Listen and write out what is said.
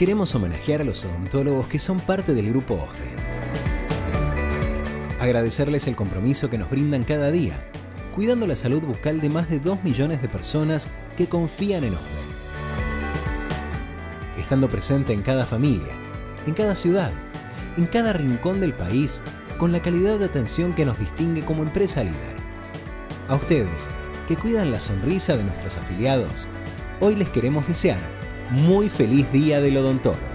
queremos homenajear a los odontólogos que son parte del grupo OSDE. Agradecerles el compromiso que nos brindan cada día, cuidando la salud bucal de más de 2 millones de personas que confían en OSDE. Estando presente en cada familia, en cada ciudad, en cada rincón del país, con la calidad de atención que nos distingue como empresa líder. A ustedes, que cuidan la sonrisa de nuestros afiliados, hoy les queremos desear muy feliz día del odontólogo.